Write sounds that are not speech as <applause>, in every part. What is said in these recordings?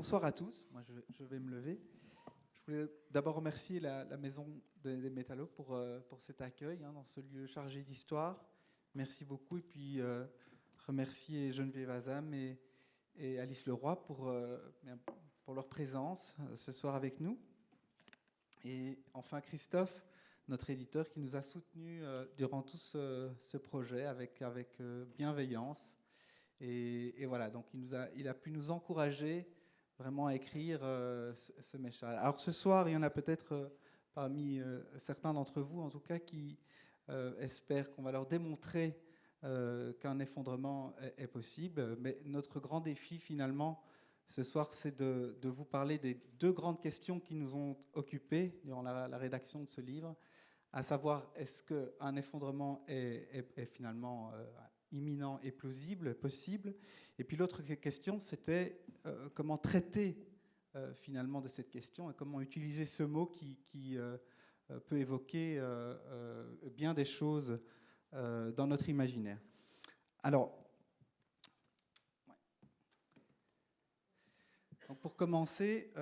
bonsoir à tous. Moi, je, vais me lever. Je voulais d'abord remercier la, Maison des Métallos pour, euh, pour cet accueil hein, dans ce lieu chargé d'histoire. Merci beaucoup. Et puis, euh, remercier Geneviève Azam et, Alice Leroy pour, euh, pour leur présence ce soir avec nous. Et enfin, Christophe, notre éditeur, qui nous a soutenus durant tout ce, ce, projet avec, avec bienveillance. Et, et, voilà, donc il, nous a, il a pu nous encourager vraiment à écrire euh, ce, ce Alors ce soir, il y en a peut-être euh, parmi euh, certains d'entre vous, en tout cas, qui espèrent qu'on va leur démontrer qu'un effondrement est, possible. Mais notre grand défi, finalement, ce soir, c'est de, vous parler des deux grandes questions qui nous ont occupés durant la, rédaction de ce livre, à savoir est-ce qu'un effondrement est finalement imminent et plausible, possible. Et puis l'autre question, c'était euh, comment traiter euh, finalement de cette question et comment utiliser ce mot qui, euh, peut évoquer bien des choses dans notre imaginaire. Alors, pour commencer,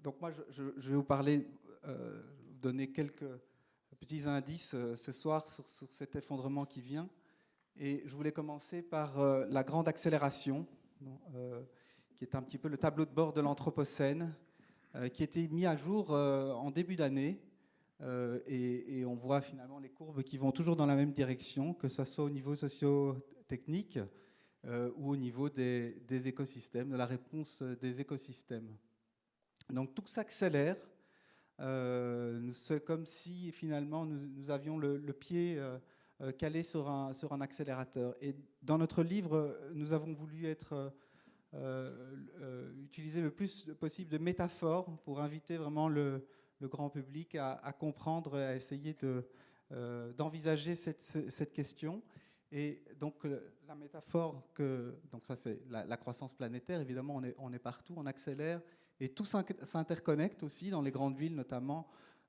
donc moi je, vais vous parler, vous donner quelques petits indices ce soir sur, sur cet effondrement qui vient. Et je voulais commencer par euh, la grande accélération, euh, qui est un petit peu le tableau de bord de l'Anthropocène, euh, qui a été mis à jour en début d'année. Et, on voit finalement les courbes qui vont toujours dans la même direction, que ce soit au niveau socio-technique ou au niveau des, écosystèmes, de la réponse des écosystèmes. Donc tout s'accélère. C'est comme si finalement nous, avions le, pied calé sur un, accélérateur. Et dans notre livre, nous avons voulu être euh, euh, utiliser le plus possible de métaphores pour inviter vraiment le, grand public à, comprendre, à essayer d'envisager cette, question. Et donc la métaphore que donc ça c'est la, croissance planétaire. Évidemment, on est partout, on accélère et tout s'interconnecte aussi dans les grandes villes notamment.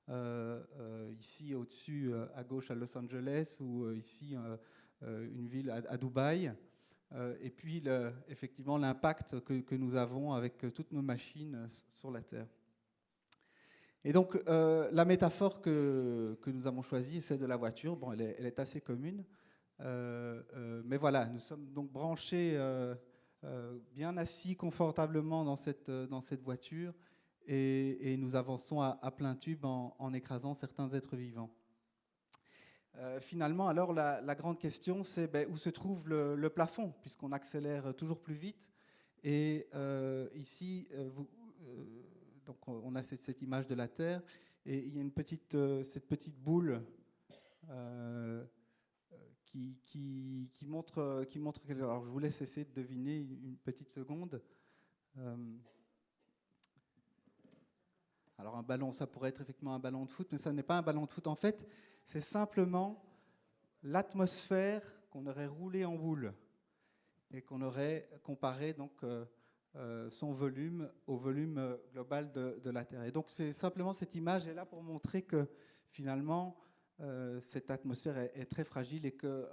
Euh, euh, ici au-dessus euh, à gauche à Los Angeles ou ici une ville à, Dubaï. et puis effectivement l'impact que, nous avons avec toutes nos machines sur la Terre. Et donc, la métaphore que, nous avons choisie est celle de la voiture. Bon, elle est, elle est assez commune. mais voilà, nous sommes donc branchés, bien assis confortablement dans cette, dans cette voiture et, nous avançons à, plein tube en, écrasant certains êtres vivants. Euh, finalement, alors, la, grande question, c'est ben, où se trouve le, plafond, puisqu'on accélère toujours plus vite. Et euh, ici, euh, donc on a cette, image de la Terre, et il y a une petite, cette petite boule qui, qui, qui, montre, qui. Alors, je vous laisse essayer de deviner une petite seconde. Alors un ballon, ça pourrait être effectivement un ballon de foot, mais ça n'est pas un ballon de foot. En fait, c'est simplement l'atmosphère qu'on aurait roulé en boule et qu'on aurait comparé donc euh, euh, son volume au volume euh, global de, la Terre. Et donc c'est simplement cette image est là pour montrer que finalement cette atmosphère est, très fragile et que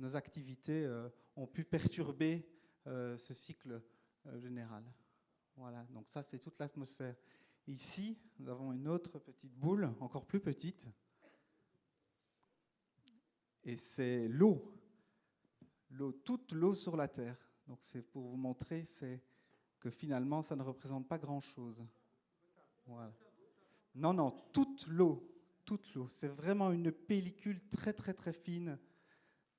nos activités ont pu perturber ce cycle général. Voilà, donc ça c'est toute l'atmosphère. Ici, nous avons une autre petite boule, encore plus petite, et c'est l'eau, toute l'eau sur la Terre. Donc c'est pour vous montrer que finalement, ça ne représente pas grand-chose. Non, non, toute l'eau, toute l'eau. C'est vraiment une pellicule très très très fine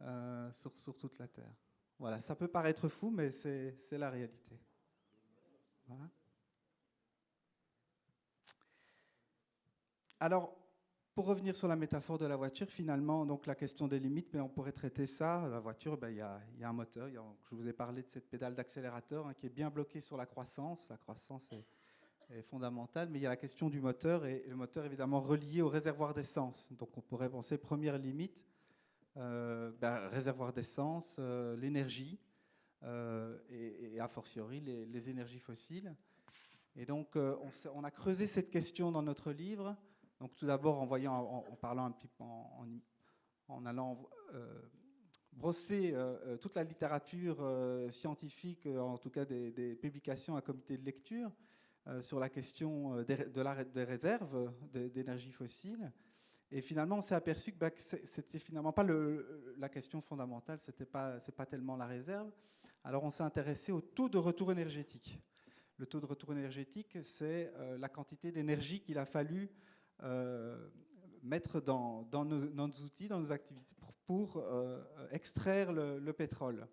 euh, sur, sur, toute la Terre. Voilà, ça peut paraître fou, mais c'est la réalité. Voilà. Alors, pour revenir sur la métaphore de la voiture, finalement, donc la question des limites, mais on pourrait traiter ça. La voiture, ben, il y, a, un moteur. je vous ai parlé de cette pédale d'accélérateur hein, qui est bien bloquée sur la croissance. La croissance est, fondamentale, mais il y a la question du moteur et, le moteur évidemment relié au réservoir d'essence. Donc on pourrait penser première limite, euh, ben, réservoir d'essence, euh, l'énergie euh, et, a fortiori les, énergies fossiles. Et donc on, on, a creusé cette question dans notre livre. Donc tout d'abord en, parlant un petit peu, en, allant euh, brossé toute la littérature scientifique, en tout cas des, publications à comité de lecture, sur la question des, de la, des réserves d'énergie fossile. Et finalement, on s'est aperçu que, bah, c'était finalement pas la question fondamentale, c'était pas, c'est pas tellement la réserve. Alors, on s'est intéressé au taux de retour énergétique. Le taux de retour énergétique, c'est euh, la quantité d'énergie qu'il a fallu euh, mettre dans, nos, outils, dans nos activités, pour, euh, extraire le, pétrole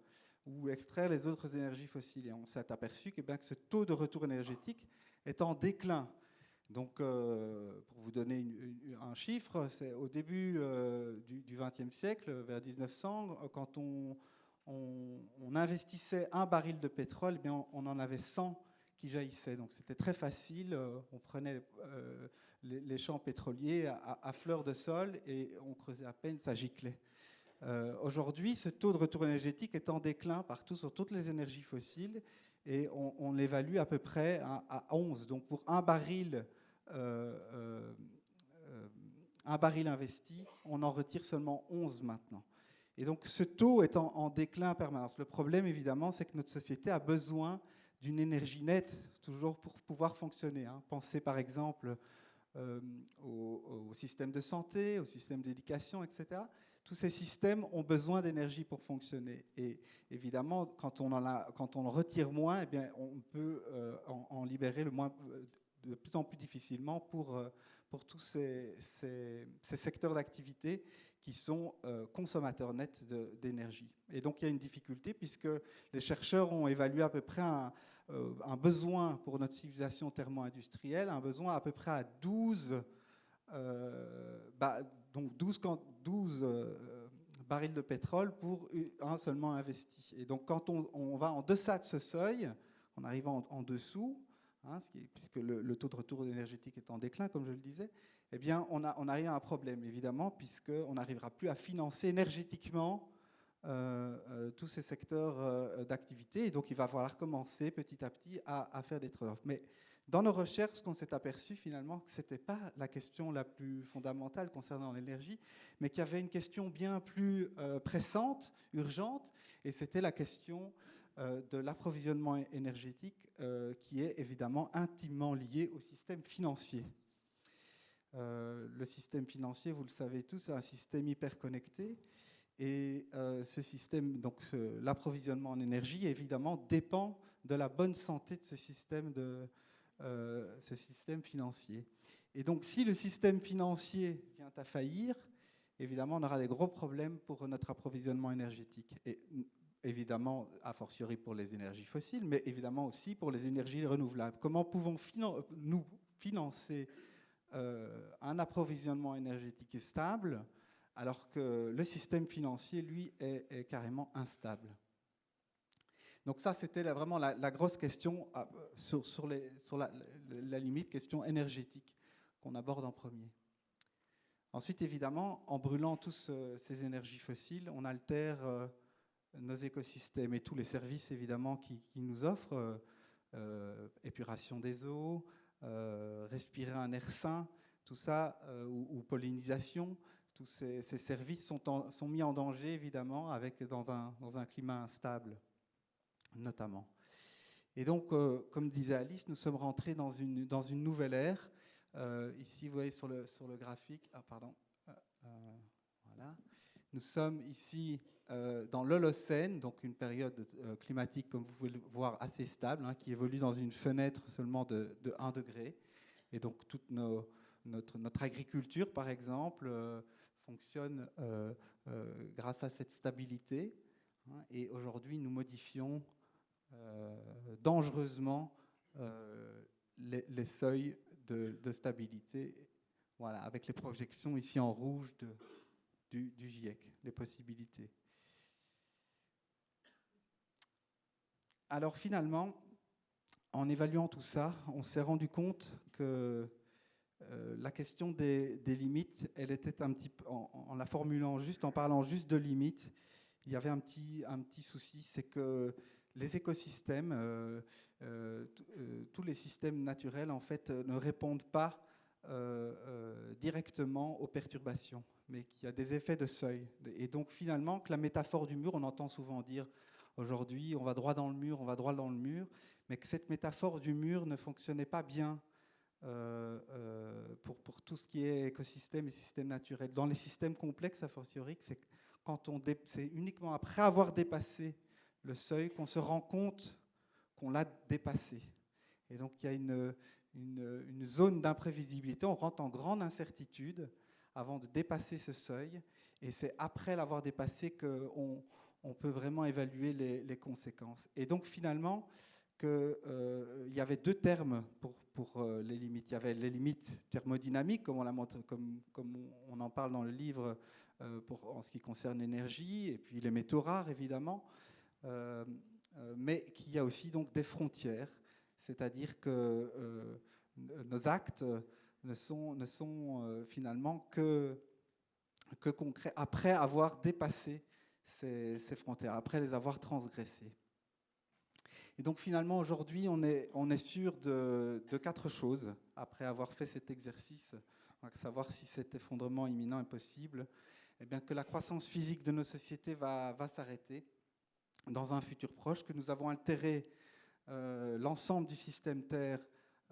ou extraire les autres énergies fossiles. Et on s'est aperçu que, bien, que ce taux de retour énergétique est en déclin. Donc, pour vous donner un chiffre, c'est au début du XXe siècle, vers 1900, quand on, investissait un baril de pétrole, eh bien on, en avait 100 qui jaillissaient. Donc c'était très facile. Euh, on prenait euh, les, champs pétroliers à, fleur de sol et on creusait à peine, ça giclait. Euh, aujourd'hui, ce taux de retour énergétique est en déclin partout sur toutes les énergies fossiles et on, l'évalue à peu près à, 11. Donc pour un baril, un baril investi, on en retire seulement 11 maintenant. Et donc ce taux est en, déclin en permanence. Le problème, évidemment, c'est que notre société a besoin d'une énergie nette, toujours pour pouvoir fonctionner. Hein. Pensez par exemple euh, au, système de santé, au système d'éducation, etc. Tous ces systèmes ont besoin d'énergie pour fonctionner. Et évidemment, quand on en, retire moins, eh bien, on peut euh, en, libérer le moins, euh, de plus en plus difficilement pour, pour tous ces, ces, secteurs d'activité qui sont consommateurs nets d'énergie. Et donc il y a une difficulté puisque les chercheurs ont évalué à peu près un, euh, besoin pour notre civilisation thermo-industrielle, un besoin à peu près à 12, euh, bah, donc 12, 12 barils de pétrole pour un seulement investi. Et donc quand on, va en deçà de ce seuil, en arrivant en, dessous, hein, puisque le, taux de retour énergétique est en déclin, comme je le disais, eh bien, on, a, on arrive à un problème, évidemment, puisqu'on n'arrivera plus à financer énergétiquement euh, euh, tous ces secteurs euh, d'activité. Et donc, il va falloir commencer petit à petit à, faire des trade Mais dans nos recherches, on s'est aperçu finalement que ce n'était pas la question la plus fondamentale concernant l'énergie, mais qu'il y avait une question bien plus pressante, urgente, et c'était la question de l'approvisionnement énergétique, qui est évidemment intimement lié au système financier. Le système financier, vous le savez tous, c'est un système hyper connecté. Et euh, ce système, donc l'approvisionnement en énergie, évidemment, dépend de la bonne santé de ce système, de, euh, ce système financier. Et donc, si le système financier vient à faillir, évidemment, on aura des gros problèmes pour notre approvisionnement énergétique. Et évidemment, a fortiori pour les énergies fossiles, mais évidemment aussi pour les énergies renouvelables. Comment pouvons-nous financer euh, un approvisionnement énergétique stable, alors que le système financier, lui, est, carrément instable. Donc ça, c'était vraiment la, grosse question euh, sur, la, limite, question énergétique qu'on aborde en premier. Ensuite, évidemment, en brûlant tous euh, ces énergies fossiles, on altère nos écosystèmes et tous les services, évidemment, qui nous offrent, épuration des eaux, euh, respirer un air sain, tout ça, euh, ou, pollinisation, tous ces, services sont, mis en danger, évidemment, avec, dans, un, climat instable, notamment. Et donc, euh, comme disait Alice, nous sommes rentrés dans une, nouvelle ère. ici, vous voyez sur le, graphique, ah, pardon, voilà. Nous sommes ici euh, dans l'Holocène, donc une période euh, climatique, comme vous pouvez le voir, assez stable, hein, qui évolue dans une fenêtre seulement de, 1 degré. Et donc toute notre, agriculture, par exemple, euh, fonctionne grâce à cette stabilité. Hein. et aujourd'hui, nous modifions dangereusement les, seuils de, stabilité, voilà, avec les projections ici en rouge de, du GIEC, les possibilités. Alors finalement, en évaluant tout ça, on s'est rendu compte que euh, la question des, limites, elle était un petit en, la formulant juste, en parlant juste de limites, il y avait un petit, un petit souci, c'est que les écosystèmes, euh, euh, tous les systèmes naturels, en fait, ne répondent pas directement aux perturbations, mais qui a des effets de seuil. Et donc finalement, que la métaphore du mur, on entend souvent dire aujourd'hui, on va droit dans le mur, on va droit dans le mur, mais que cette métaphore du mur ne fonctionnait pas bien euh, euh, pour, tout ce qui est écosystème et système naturel. Dans les systèmes complexes, à fortiori, c'est uniquement après avoir dépassé le seuil qu'on se rend compte qu'on l'a dépassé. Et donc il y a une, zone d'imprévisibilité, on rentre en grande incertitude avant de dépasser ce seuil, et c'est après l'avoir dépassé qu'on on peut vraiment évaluer les, conséquences. Et donc finalement, qu'il euh, y avait deux termes pour, euh, les limites. Il y avait les limites thermodynamiques, comme on, en parle dans le livre euh, en ce qui concerne l'énergie, et puis les métaux rares, évidemment, mais qu'il y a aussi donc des frontières, c'est-à-dire que nos actes ne sont, finalement que, concrets après avoir dépassé ces frontières, après les avoir transgressées. Et donc finalement, aujourd'hui, on est, on est sûr de, quatre choses, après avoir fait cet exercice, savoir si cet effondrement imminent est possible, eh bien, que la croissance physique de nos sociétés va, va s'arrêter dans un futur proche, que nous avons altéré euh, l'ensemble du système Terre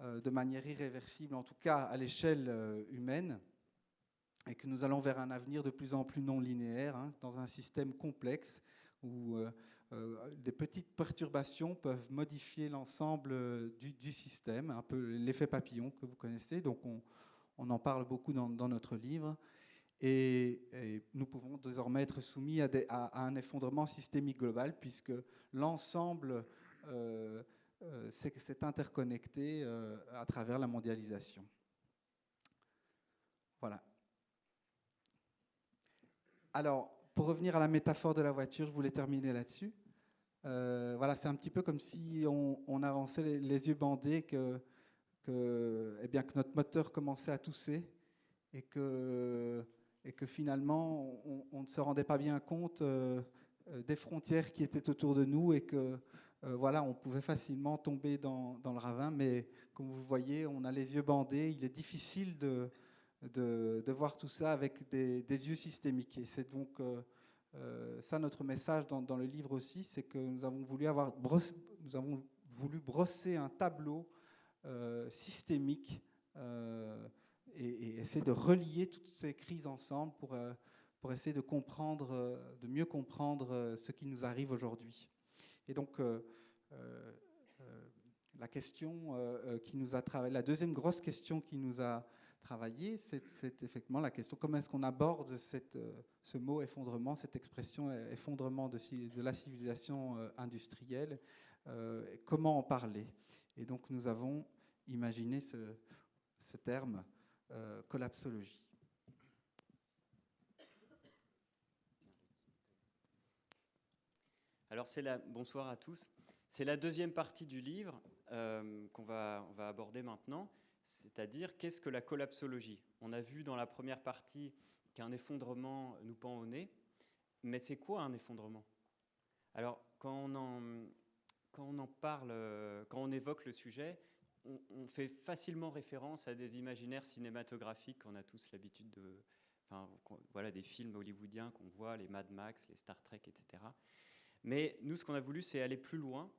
euh, de manière irréversible, en tout cas à l'échelle euh, humaine, et que nous allons vers un avenir de plus en plus non linéaire, hein, dans un système complexe où des petites perturbations peuvent modifier l'ensemble euh, du, système, un peu l'effet papillon que vous connaissez. Donc on, en parle beaucoup dans, notre livre. Et, nous pouvons désormais être soumis à, un effondrement systémique global puisque l'ensemble euh, s'est interconnecté à travers la mondialisation. Voilà. Alors, pour revenir à la métaphore de la voiture, je voulais terminer là-dessus. Euh, voilà, c'est un petit peu comme si on, avançait les, yeux bandés, que, eh bien, que notre moteur commençait à tousser et que, et que finalement on, ne se rendait pas bien compte euh, euh, des frontières qui étaient autour de nous et que voilà, on pouvait facilement tomber dans, dans, le ravin. Mais comme vous voyez, on a les yeux bandés. Il est difficile de, de, de voir tout ça avec des, des yeux systémiques. Et c'est donc euh, ça, notre message dans, le livre aussi, c'est que nous avons voulu avoir nous avons voulu brosser un tableau euh, systémique euh, et, essayer de relier toutes ces crises ensemble pour, pour essayer de comprendre, de mieux comprendre ce qui nous arrive aujourd'hui. Et donc, la question qui nous a la deuxième grosse question qui nous a travailler, c'est effectivement la question comment est-ce qu'on aborde euh, ce mot effondrement, cette expression euh, effondrement de, la civilisation euh, industrielle, comment en parler? Et donc nous avons imaginé ce, terme collapsologie. Alors c'est bonsoir à tous. C'est la deuxième partie du livre qu'on va, on va aborder maintenant. C'est-à-dire, qu'est-ce que la collapsologie? On a vu dans la première partie qu'un effondrement nous pend au nez, mais c'est quoi un effondrement? Alors, quand on, en, on parle, quand on évoque le sujet, on, fait facilement référence à des imaginaires cinématographiques qu'on a tous l'habitude de... Enfin, voilà, des films hollywoodiens qu'on voit, les Mad Max, les Star Trek, etc. Mais nous, ce qu'on a voulu, c'est aller plus loin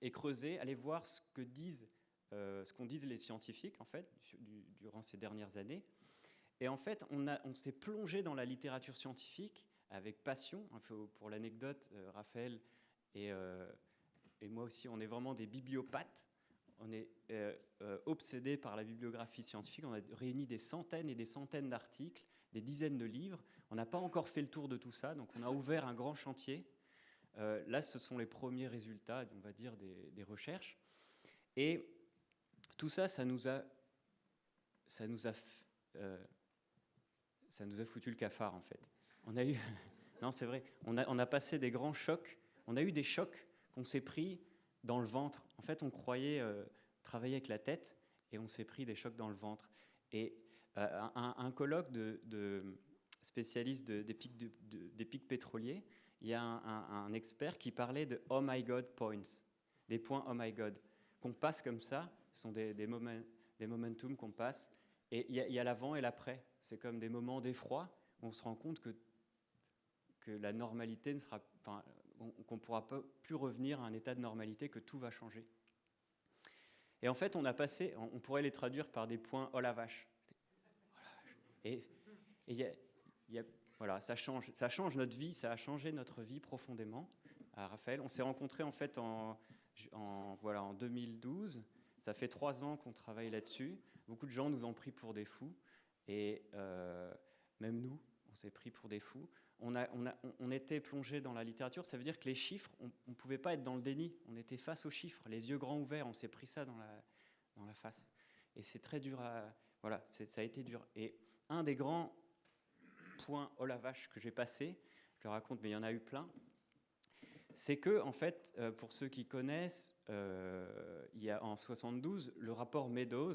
et creuser, aller voir ce que disent euh, ce qu'ont disent les scientifiques, en fait, durant ces dernières années. Et en fait, on, s'est plongé dans la littérature scientifique avec passion. Pour l'anecdote, euh, Raphaël et, euh, et, moi aussi, on est vraiment des bibliopathes. On est obsédés par la bibliographie scientifique. On a réuni des centaines et des centaines d'articles, des dizaines de livres. On n'a pas encore fait le tour de tout ça, donc on a ouvert un grand chantier. là, ce sont les premiers résultats, on va dire, des, des recherches. Et tout ça, ça nous a, ça nous a, euh, ça nous a foutu le cafard en fait. On a eu, <laughs> non c'est vrai, on a, on a passé des grands chocs. On a eu des chocs qu'on s'est pris dans le ventre. En fait, on croyait euh, travailler avec la tête et on s'est pris des chocs dans le ventre. Et euh, un, colloque de, de spécialistes des pics, des pics pétroliers, il y a un, un, expert qui parlait de oh my god points, des points oh my god, qu'on passe comme ça ce sont des, des, des momentum qu'on passe Et il y a, l'avant et l'après. C'est comme des moments d'effroi où on se rend compte que, que la normalité ne sera, enfin, qu'on ne pourra plus revenir à un état de normalité, que tout va changer. Et en fait, on a passé, on pourrait les traduire par des points oh la vache. Et, y a, voilà, ça change, ça change notre vie, ça a changé notre vie profondément. À Raphaël, on s'est rencontrés en fait en, voilà, en 2012. Ça fait trois ans qu'on travaille là-dessus. Beaucoup de gens nous ont pris pour des fous, et euh, même nous, on s'est pris pour des fous. On, a, on, a, on, était plongé dans la littérature, ça veut dire que les chiffres, on ne pouvait pas être dans le déni. On était face aux chiffres, les yeux grands ouverts, on s'est pris ça dans la, dans la face. Et c'est très dur à. Voilà, ça a été dur. Et un des grands points, oh la vache, que j'ai passé, je le raconte, mais il y en a eu plein, c'est que, en fait, euh, pour ceux qui connaissent, euh, il y a en 72 le rapport Meadows,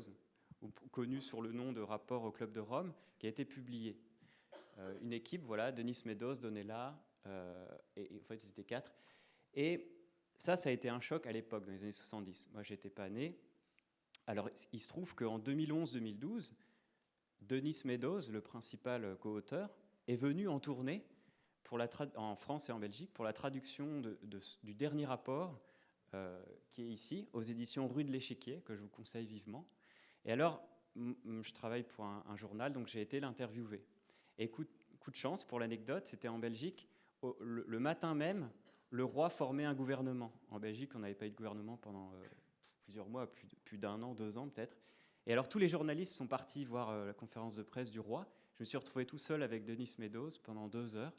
connu sur le nom de rapport au Club de Rome, qui a été publié. Euh, une équipe, voilà, Denis Meadows, Donella, et, en fait, c'était quatre. Et ça, ça a été un choc à l'époque, dans les années 70. Moi, j'étais pas né. Alors, il se trouve qu'en 2011-2012, Denis Meadows, le principal co-auteur, est venu en tournée en France et en Belgique pour la traduction du dernier rapport euh, qui est ici, aux éditions Rue de l'Échiquier, que je vous conseille vivement. Et alors, je travaille pour un, journal, donc j'ai été l'interviewer. Et coup, de chance, pour l'anecdote, c'était en Belgique, le, matin même, le roi formait un gouvernement. En Belgique, on n'avait pas eu de gouvernement pendant euh, plusieurs mois, plus, plus d'un an, deux ans peut-être. Et alors tous les journalistes sont partis voir euh, la conférence de presse du roi. Je me suis retrouvé tout seul avec Denis Meadows pendant deux heures.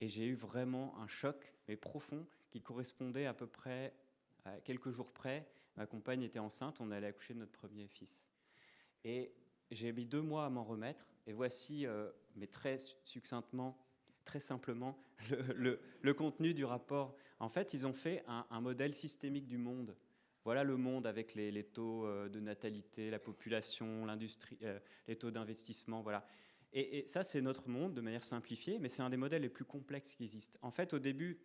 Et j'ai eu vraiment un choc, mais profond, qui correspondait à peu près à quelques jours près. Ma compagne était enceinte, on allait accoucher de notre premier fils. Et j'ai mis deux mois à m'en remettre. Et voici, euh, mais très succinctement, très simplement, <laughs> le, contenu du rapport. En fait, ils ont fait un, modèle systémique du monde. Voilà le monde avec les, taux euh, de natalité, la population, l'industrie, euh, les taux d'investissement. Voilà. Et, ça, c'est notre monde de manière simplifiée, mais c'est un des modèles les plus complexes qui existent. En fait, au début,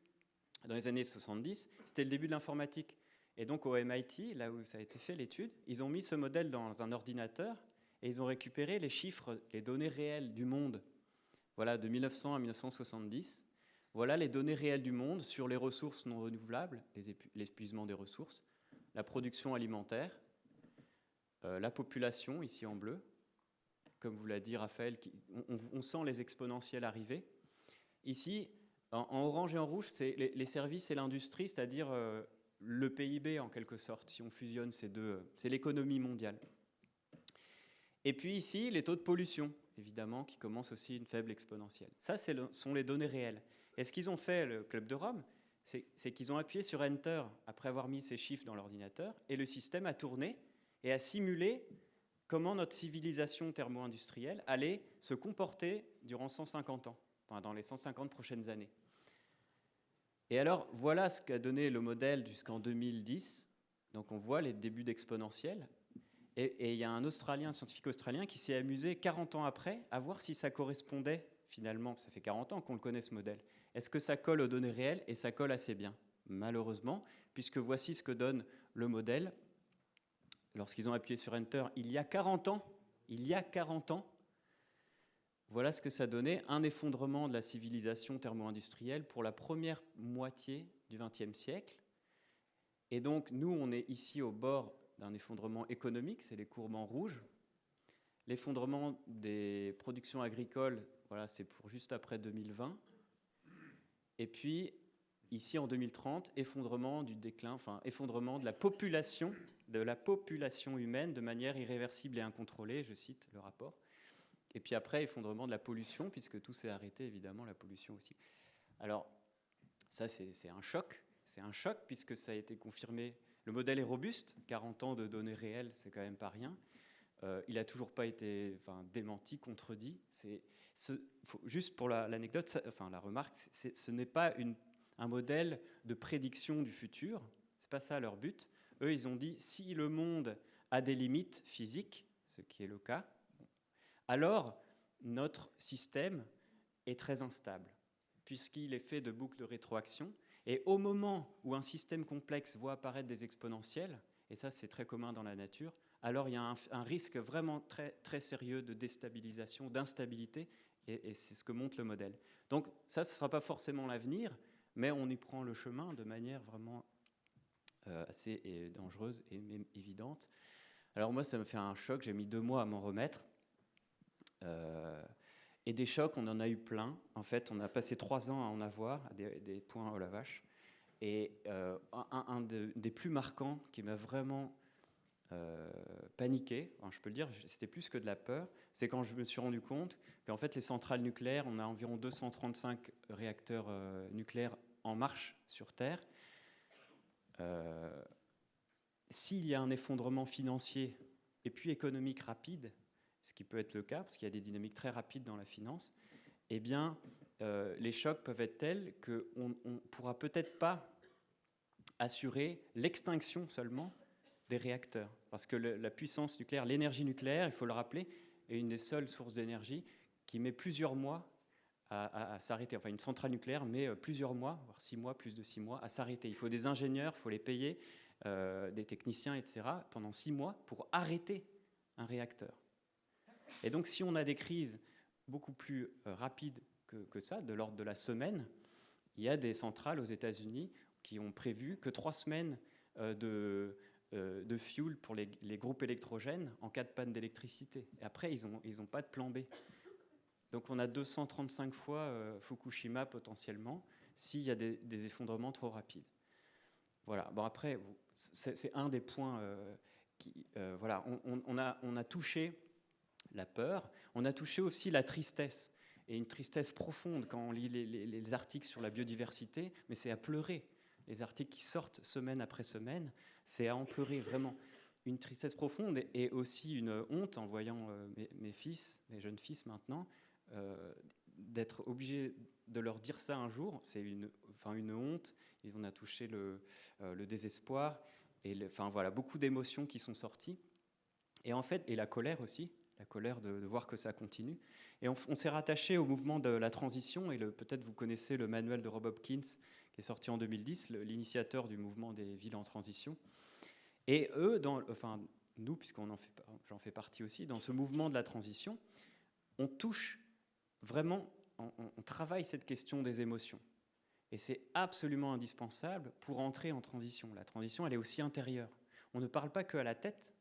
dans les années 70, c'était le début de l'informatique. Et donc au MIT, là où ça a été fait l'étude, ils ont mis ce modèle dans un ordinateur et ils ont récupéré les chiffres, les données réelles du monde. Voilà, de 1900 à 1970. Voilà les données réelles du monde sur les ressources non renouvelables, l'épuisement des ressources, la production alimentaire, euh, la population, ici en bleu, comme vous l'a dit Raphaël, on, sent les exponentiels arriver. Ici, en, orange et en rouge, c'est les, services et l'industrie, c'est-à-dire euh, le PIB en quelque sorte, si on fusionne ces deux, c'est l'économie mondiale. Et puis ici, les taux de pollution, évidemment, qui commencent aussi une faible exponentielle. Ça, ce sont les données réelles. Et ce qu'ils ont fait, le Club de Rome, c'est qu'ils ont appuyé sur Enter après avoir mis ces chiffres dans l'ordinateur, et le système a tourné et a simulé comment notre civilisation thermo-industrielle allait se comporter durant 150 ans, enfin dans les 150 prochaines années. Et alors, voilà ce qu'a donné le modèle jusqu'en 2010. Donc on voit les débuts d'exponentiel. Et, il y a un Australien, un scientifique australien, qui s'est amusé 40 ans après à voir si ça correspondait finalement, ça fait 40 ans qu'on le connaît ce modèle, est-ce que ça colle aux données réelles? Et ça colle assez bien, malheureusement, puisque voici ce que donne le modèle lorsqu'ils ont appuyé sur Enter il y a 40 ans, il y a 40 ans, voilà ce que ça donnait, un effondrement de la civilisation thermo-industrielle pour la première moitié du XXe siècle. Et donc, nous, on est ici au bord d'un effondrement économique, c'est les courbes en rouge. L'effondrement des productions agricoles, voilà, c'est pour juste après 2020. Et puis, ici en 2030, effondrement du déclin, enfin, effondrement de la population de la population humaine de manière irréversible et incontrôlée, je cite le rapport. Et puis après, effondrement de la pollution, puisque tout s'est arrêté, évidemment, la pollution aussi. Alors, ça, c'est un choc. C'est un choc, puisque ça a été confirmé. Le modèle est robuste, 40 ans de données réelles, c'est quand même pas rien. Euh, il n'a toujours pas été enfin, démenti, contredit. C'est juste pour l'anecdote, enfin la remarque, ce n'est pas une, un modèle de prédiction du futur. C'est pas ça leur but. Eux, ils ont dit, si le monde a des limites physiques, ce qui est le cas, alors notre système est très instable, puisqu'il est fait de boucles de rétroaction. Et au moment où un système complexe voit apparaître des exponentielles, et ça c'est très commun dans la nature, alors il y a un, risque vraiment très, très sérieux de déstabilisation, d'instabilité, et, c'est ce que montre le modèle. Donc ça, ce ne sera pas forcément l'avenir, mais on y prend le chemin de manière vraiment euh, assez dangereuse et évidente. Alors moi, ça me fait un choc, j'ai mis deux mois à m'en remettre. Euh, et des chocs, on en a eu plein. En fait, on a passé trois ans à en avoir, des, points à la vache. Et euh, un, des plus marquants qui m'a vraiment paniqué, je peux le dire, c'était plus que de la peur, c'est quand je me suis rendu compte qu'en fait les centrales nucléaires, on a environ 235 réacteurs nucléaires en marche sur Terre. S'il y a un effondrement financier et puis économique rapide, ce qui peut être le cas, parce qu'il y a des dynamiques très rapides dans la finance, eh bien, euh, les chocs peuvent être tels qu'on ne pourra peut-être pas assurer l'extinction seulement des réacteurs. Parce que la puissance nucléaire, l'énergie nucléaire, il faut le rappeler, est une des seules sources d'énergie qui met plusieurs mois à, s'arrêter. Enfin, une centrale nucléaire met euh, plusieurs mois, voire six mois, plus de six mois, à s'arrêter. Il faut des ingénieurs, il faut les payer, euh, des techniciens, etc., pendant six mois pour arrêter un réacteur. Et donc, si on a des crises beaucoup plus euh, rapides que, ça, de l'ordre de la semaine, il y a des centrales aux États-Unis qui ont prévu que trois semaines de, fuel pour les, groupes électrogènes en cas de panne d'électricité. Et après, ils n'ont ont pas de plan B. Donc on a 235 fois Fukushima potentiellement s'il y a des, effondrements trop rapides. Voilà. Bon après, c'est un des points qui, voilà, on, a, on a touché la peur. On a touché aussi la tristesse, et une tristesse profonde quand on lit les, articles sur la biodiversité, mais c'est à pleurer. Les articles qui sortent semaine après semaine, c'est à en pleurer vraiment. Une tristesse profonde et aussi une honte en voyant euh, mes, fils, mes jeunes fils maintenant, euh, d'être obligé de leur dire ça un jour, c'est une, enfin une honte. On a touché le, euh, désespoir et enfin voilà beaucoup d'émotions qui sont sorties. Et en fait, et la colère aussi, la colère de, voir que ça continue. Et on, s'est rattaché au mouvement de la transition, et peut-être vous connaissez le manuel de Rob Hopkins, qui est sorti en 2010, l'initiateur du mouvement des villes en transition. Et eux, dans, enfin nous, puisqu'on en fait, j'en fais partie aussi, dans ce mouvement de la transition, on touche vraiment, on, travaille cette question des émotions. Et c'est absolument indispensable pour entrer en transition. La transition, elle est aussi intérieure. On ne parle pas que à la tête,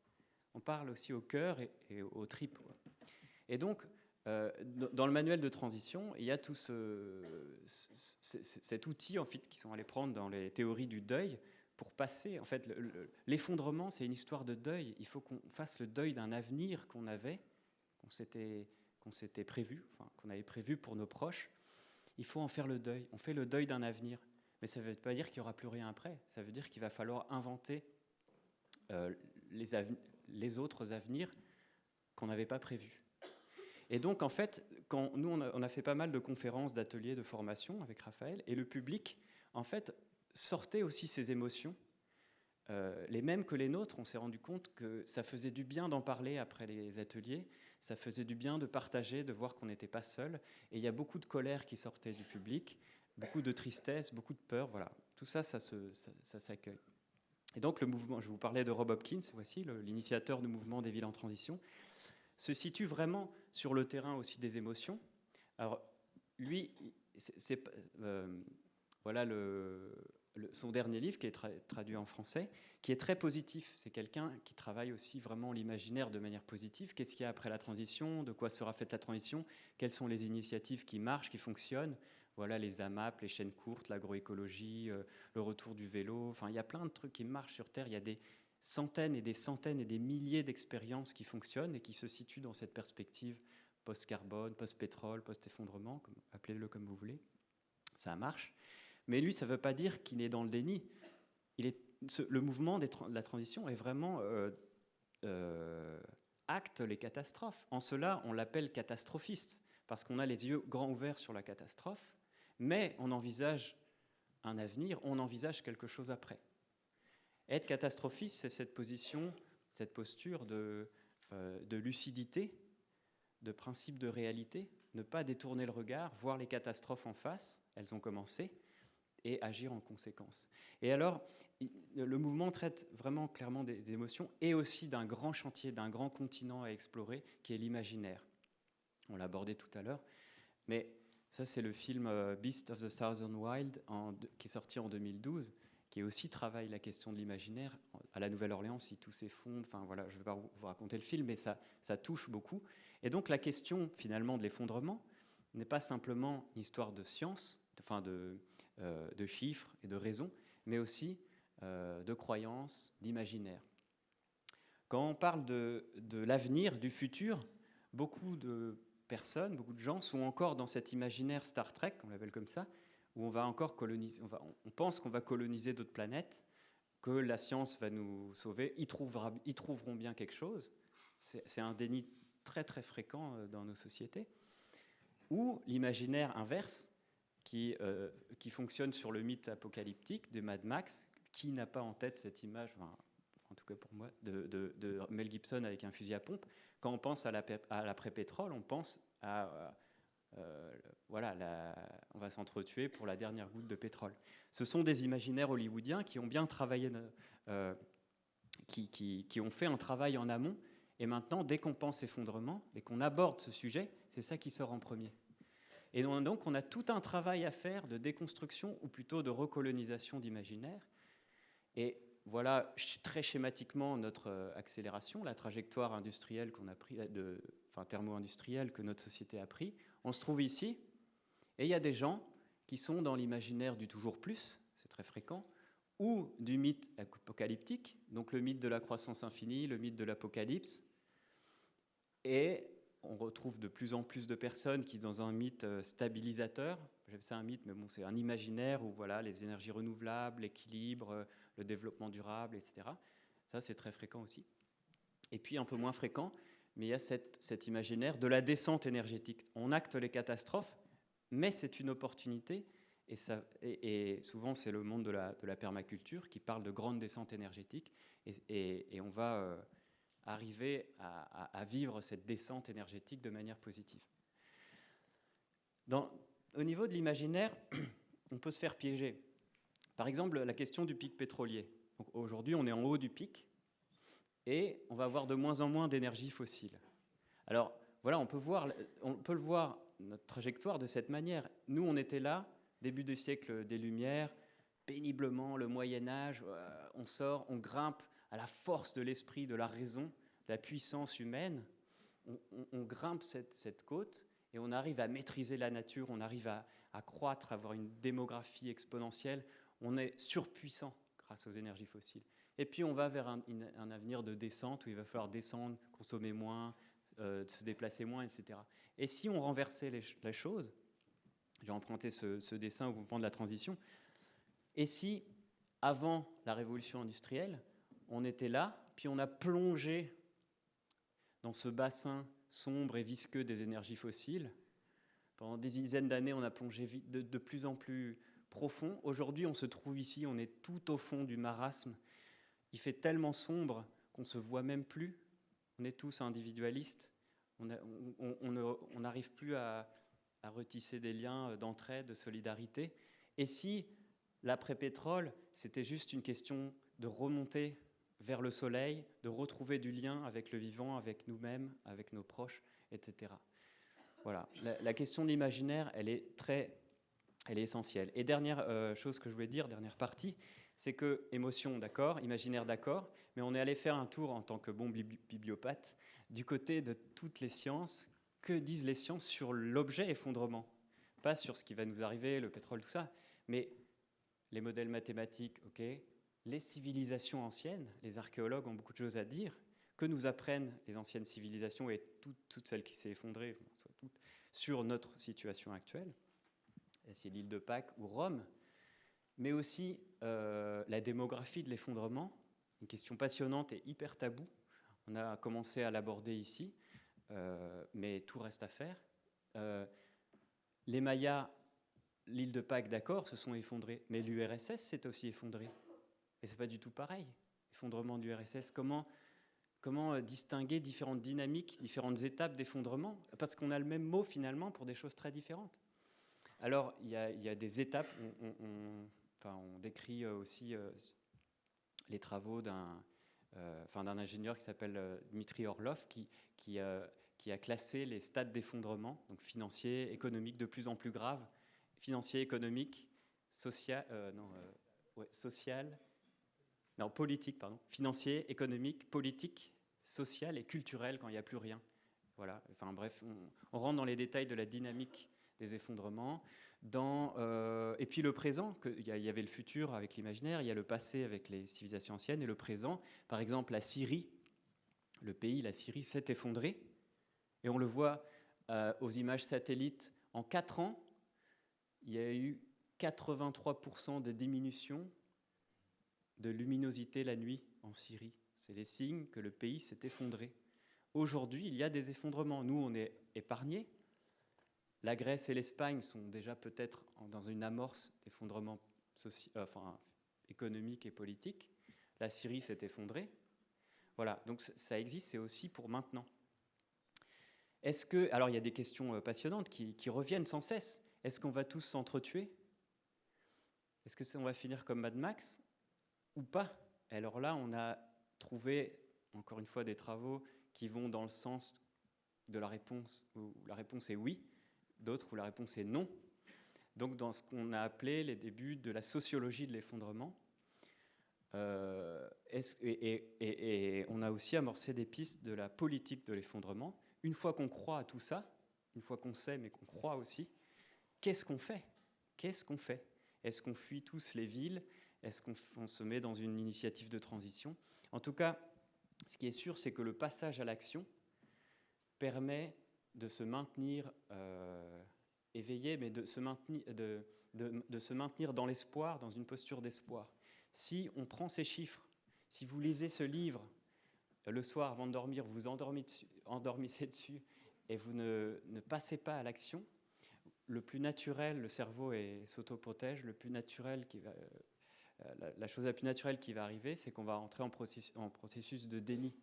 on parle aussi au cœur et, aux tripes. Et donc, euh, dans le manuel de transition, il y a tout cet outil en fait, qui sont allés prendre dans les théories du deuil pour passer. En fait, l'effondrement, c'est une histoire de deuil. Il faut qu'on fasse le deuil d'un avenir qu'on avait, qu'on s'était qu'on s'était prévu, qu'on avait prévu pour nos proches. Il faut en faire le deuil. On fait le deuil d'un avenir. Mais ça ne veut pas dire qu'il n'y aura plus rien après. Ça veut dire qu'il va falloir inventer euh, les, autres avenirs qu'on n'avait pas prévus. Et donc, en fait, nous, on a, fait pas mal de conférences, d'ateliers, de formation avec Raphaël, et le public, en fait, sortait aussi ses émotions, euh, les mêmes que les nôtres. On s'est rendu compte que ça faisait du bien d'en parler après les ateliers, ça faisait du bien de partager, de voir qu'on n'était pas seul. Et il y a beaucoup de colère qui sortait du public, beaucoup de tristesse, beaucoup de peur. Voilà, tout ça, ça s'accueille. Et donc le mouvement, je vous parlais de Rob Hopkins, voici l'initiateur du mouvement des villes en transition, se situe vraiment sur le terrain aussi des émotions. Alors lui, c'est euh, voilà le, son dernier livre qui est traduit en français, qui est très positif. C'est quelqu'un qui travaille aussi vraiment l'imaginaire de manière positive. Qu'est-ce qu'il y a après la transition? De quoi sera faite la transition? Quelles sont les initiatives qui marchent, qui fonctionnent? Voilà, les AMAP, les chaînes courtes, l'agroécologie, euh, le retour du vélo. Enfin, il y a plein de trucs qui marchent sur Terre. Il y a des centaines et des centaines et des milliers d'expériences qui fonctionnent et qui se situent dans cette perspective post-carbone, post-pétrole, post-effondrement, appelez-le comme vous voulez. Ça marche. Mais lui, ça ne veut pas dire qu'il est dans le déni. Le mouvement de la transition est vraiment euh, euh, acte les catastrophes. En cela, on l'appelle catastrophiste, parce qu'on a les yeux grands ouverts sur la catastrophe, mais on envisage un avenir, on envisage quelque chose après. Être catastrophiste, c'est cette position, cette posture de, euh, de lucidité, de principe de réalité, ne pas détourner le regard, voir les catastrophes en face, elles ont commencé, et agir en conséquence. Et alors, le mouvement traite vraiment clairement des émotions et aussi d'un grand chantier, d'un grand continent à explorer qui est l'imaginaire. On l'a abordé tout à l'heure, mais ça c'est le film euh, Beast of the Southern Wild qui est sorti en 2012 qui aussi travaille la question de l'imaginaire. À la Nouvelle-Orléans, si tout s'effondre, enfin voilà, je ne vais pas vous raconter le film, mais ça, ça touche beaucoup. Et donc la question finalement de l'effondrement n'est pas simplement une histoire de science, enfin de, euh, de chiffres et de raisons, mais aussi euh, de croyances, d'imaginaire. Quand on parle de, de l'avenir, du futur, beaucoup de personnes, beaucoup de gens sont encore dans cet imaginaire Star Trek, on l'appelle comme ça, où on va encore coloniser, on, pense qu'on va coloniser d'autres planètes, que la science va nous sauver, ils, ils trouveront bien quelque chose. C'est un déni très très fréquent euh, dans nos sociétés. Ou l'imaginaire inverse, qui, euh, qui fonctionne sur le mythe apocalyptique de Mad Max, qui n'a pas en tête cette image, en tout cas pour moi, de, Mel Gibson avec un fusil à pompe? Quand on pense à l'après-pétrole, on pense à euh, voilà, on va s'entretuer pour la dernière goutte de pétrole. Ce sont des imaginaires hollywoodiens qui ont bien travaillé, euh, qui, ont fait un travail en amont. Et maintenant, dès qu'on pense effondrement, dès qu'on aborde ce sujet, c'est ça qui sort en premier. Et donc, on a tout un travail à faire de déconstruction, ou plutôt de recolonisation d'imaginaire. Et voilà très schématiquement notre euh, accélération, la trajectoire industrielle qu'on a pris, enfin thermo-industrielle que notre société a pris. On se trouve ici, et il y a des gens qui sont dans l'imaginaire du toujours plus, c'est très fréquent, ou du mythe apocalyptique, donc le mythe de la croissance infinie, le mythe de l'apocalypse. Et on retrouve de plus en plus de personnes qui, dans un mythe euh, stabilisateur, j'aime ça un mythe, mais bon, c'est un imaginaire où voilà, les énergies renouvelables, l'équilibre, euh, le développement durable, etc. Ça, c'est très fréquent aussi. Et puis, un peu moins fréquent, mais il y a cet imaginaire de la descente énergétique. On acte les catastrophes, mais c'est une opportunité, et, souvent c'est le monde de la, permaculture qui parle de grande descente énergétique, et, et on va euh, arriver à, vivre cette descente énergétique de manière positive. Au niveau de l'imaginaire, <clears throat> on peut se faire piéger. Par exemple, la question du pic pétrolier. Aujourd'hui, on est en haut du pic, et on va avoir de moins en moins d'énergie fossile. Alors voilà, on peut, voir, on peut le voir, notre trajectoire de cette manière. Nous, on était là, début du siècle des Lumières, péniblement, le Moyen Âge, euh, on sort, on grimpe à la force de l'esprit, de la raison, de la puissance humaine, on, grimpe cette, côte et on arrive à maîtriser la nature, on arrive à, à croître, à avoir une démographie exponentielle, on est surpuissant grâce aux énergies fossiles. Et puis on va vers un, avenir de descente où il va falloir descendre, consommer moins, euh, se déplacer moins, etc. Et si on renversait les, la chose, j'ai emprunté ce, dessin au mouvement de la transition, et si avant la révolution industrielle, on était là, puis on a plongé dans ce bassin sombre et visqueux des énergies fossiles, pendant des dizaines d'années, on a plongé de, plus en plus profond. Aujourd'hui, on se trouve ici, on est tout au fond du marasme il fait tellement sombre qu'on ne se voit même plus. On est tous individualistes. On n'arrive plus à, retisser des liens d'entraide, de solidarité. Et si l'après-pétrole, c'était juste une question de remonter vers le soleil, de retrouver du lien avec le vivant, avec nous-mêmes, avec nos proches, etc. Voilà. La, question de l'imaginaire, elle est très, elle est essentielle. Et dernière euh, chose que je voulais dire, dernière partie, c'est que émotion, d'accord, imaginaire, d'accord, mais on est allé faire un tour en tant que bon bibliopathe du côté de toutes les sciences. Que disent les sciences sur l'objet effondrement? Pas sur ce qui va nous arriver, le pétrole, tout ça, mais les modèles mathématiques, ok, les civilisations anciennes, les archéologues ont beaucoup de choses à dire. Que nous apprennent les anciennes civilisations et toutes, celles qui s'est effondrées, sur notre situation actuelle C'est l'île de Pâques ou Rome mais aussi euh, la démographie de l'effondrement, une question passionnante et hyper taboue. On a commencé à l'aborder ici, euh, mais tout reste à faire. Euh, les Mayas, l'île de Pâques, d'accord, se sont effondrés, mais l'URSS s'est aussi effondré. Et c'est pas du tout pareil. Effondrement du l'URSS, comment, comment distinguer différentes dynamiques, différentes étapes d'effondrement? Parce qu'on a le même mot finalement pour des choses très différentes. Alors, il y, a, des étapes. On, décrit aussi les travaux d'un enfin, ingénieur qui s'appelle Dmitri Orlov, qui, qui, a classé les stades d'effondrement, donc financier, économique, de plus en plus graves, financier, économique, social, non, social, non, politique, pardon, financier, économique, politique, social et culturel quand il n'y a plus rien. Voilà, enfin bref, on, rentre dans les détails de la dynamique des effondrements. Dans, euh, et puis le présent, il y, avait le futur avec l'imaginaire, il y a le passé avec les civilisations anciennes et le présent. Par exemple, la Syrie, le pays, la Syrie s'est effondré. Et on le voit euh, aux images satellites. En 4 ans, il y a eu 83% de diminution de luminosité la nuit en Syrie. C'est les signes que le pays s'est effondré. Aujourd'hui, il y a des effondrements. Nous, on est épargnés. La Grèce et l'Espagne sont déjà peut-être dans une amorce d'effondrement euh, économique et politique. La Syrie s'est effondrée. Voilà, donc ça existe, c'est aussi pour maintenant. Est-ce que, alors il y a des questions euh, passionnantes qui, reviennent sans cesse. Est-ce qu'on va tous s'entretuer? Est-ce que va finir comme Mad Max? Ou pas Alors là, on a trouvé, encore une fois, des travaux qui vont dans le sens de la réponse, où la réponse est oui, d'autres où la réponse est non. Donc dans ce qu'on a appelé les débuts de la sociologie de l'effondrement. Euh, et, on a aussi amorcé des pistes de la politique de l'effondrement. Une fois qu'on croit à tout ça, une fois qu'on sait mais qu'on croit aussi, qu'est-ce qu'on fait? Qu'est-ce qu'on fait? Est-ce qu'on fuit tous les villes? Est-ce qu'on se met dans une initiative de transition? En tout cas, ce qui est sûr, c'est que le passage à l'action permet de se maintenir euh, éveillé, mais de se maintenir, de, se maintenir dans l'espoir, dans une posture d'espoir. Si on prend ces chiffres, si vous lisez ce livre le soir avant de dormir, vous endormissez dessus et vous ne, ne passez pas à l'action, le plus naturel, le cerveau s'autoprotège, le plus naturel qui va, euh, la, chose la plus naturelle qui va arriver, c'est qu'on va entrer en processus, de déni.